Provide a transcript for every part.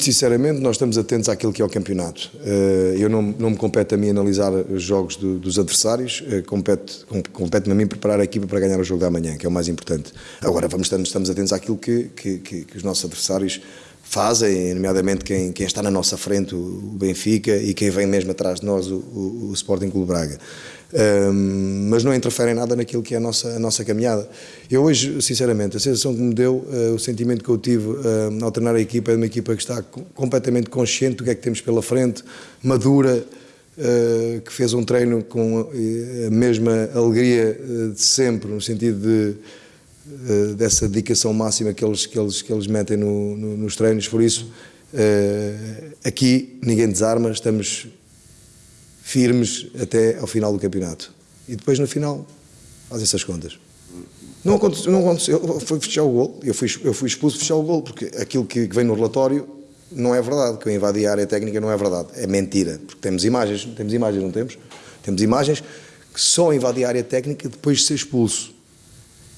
Muito sinceramente, nós estamos atentos àquilo que é o campeonato. Eh, eu não, não me compete a mim analisar os jogos do, dos adversários, eh, compete, compete-me a mim preparar a equipa para ganhar o jogo da manhã, que é o mais importante. Agora, vamos, estamos, estamos atentos àquilo que, que, que, que os nossos adversários fazem, nomeadamente quem, quem, está na nossa frente, o Benfica, e quem vem mesmo atrás de nós, o, o, o Sporting Clube Braga. Um, mas não interferem nada naquilo que é a nossa, a nossa caminhada. Eu hoje, sinceramente, a sensação que me deu, uh, o sentimento que eu tive uh, ao treinar a equipa é uma equipa que está completamente consciente do que é que temos pela frente, madura, uh, que fez um treino com a mesma alegria de sempre, no sentido de uh, dessa dedicação máxima que eles, que eles, que eles metem no, no, nos treinos. Por isso, uh, aqui ninguém desarma, estamos firmes até ao final do campeonato. E depois, no final, fazem-se as contas. Não aconteceu, não aconteceu, foi fechar o gol, eu fui, eu fui expulso fechar o gol, porque aquilo que vem no relatório não é verdade, que eu invadi a área técnica não é verdade, é mentira, porque temos imagens, temos imagens, não temos? Temos imagens que só invadi a área técnica depois de ser expulso.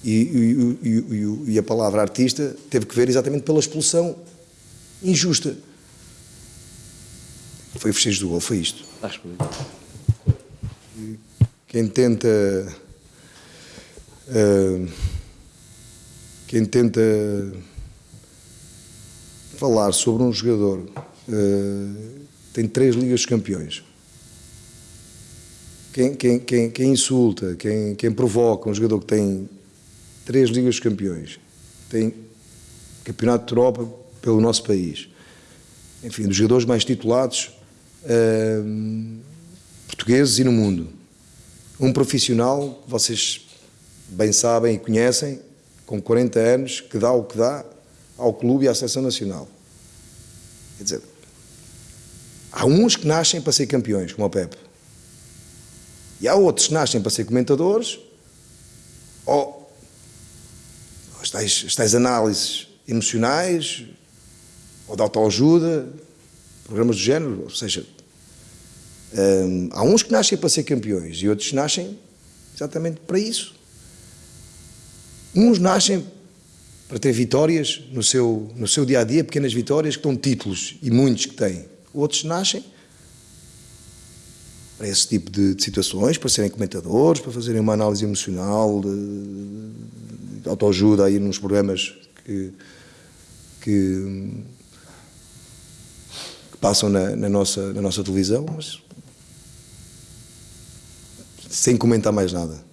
E, e, e, e, a palavra artista teve que ver exatamente pela expulsão injusta. Foi o festejo do gol, foi isto. Acho que Quem tenta. Uh, quem tenta falar sobre um jogador uh, tem três ligas de campeões. Quem, quem, quem, quem insulta, quem, quem provoca um jogador que tem três Ligas de Campeões, tem Campeonato de Europa pelo nosso país. Enfim, dos jogadores mais titulados uh, portugueses e no mundo. Um profissional, vocês bem sabem e conhecem, com 40 anos, que dá o que dá ao clube e à seleção nacional. Quer dizer, há uns que nascem para ser campeões, como o Pepe. E há outros que nascem para ser comentadores ou tais, as tais análises emocionais ou de autoajuda, programas do género, ou seja, hum, há uns que nascem para ser campeões e outros nascem exatamente para isso. Uns nascem para ter vitórias no seu, no seu dia a dia, pequenas vitórias que dão títulos e muitos que têm. Outros nascem para esse tipo de, de situações, para serem comentadores, para fazerem uma análise emocional, de, autoajuda aí nos programas que, que, que passam na, na, nossa, na nossa televisão, mas sem comentar mais nada.